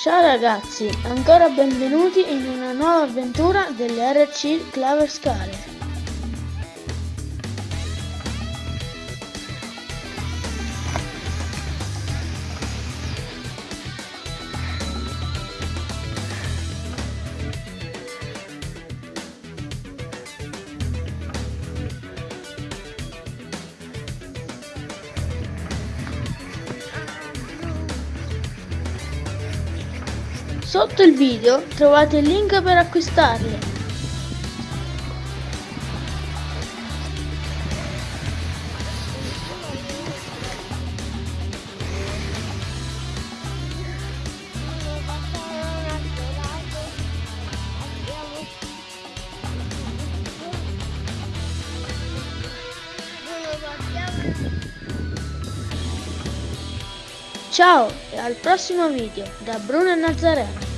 Ciao ragazzi, ancora benvenuti in una nuova avventura delle RC Claver Sotto il video trovate il link per acquistarle. Ciao e al prossimo video da Bruno Nazareno.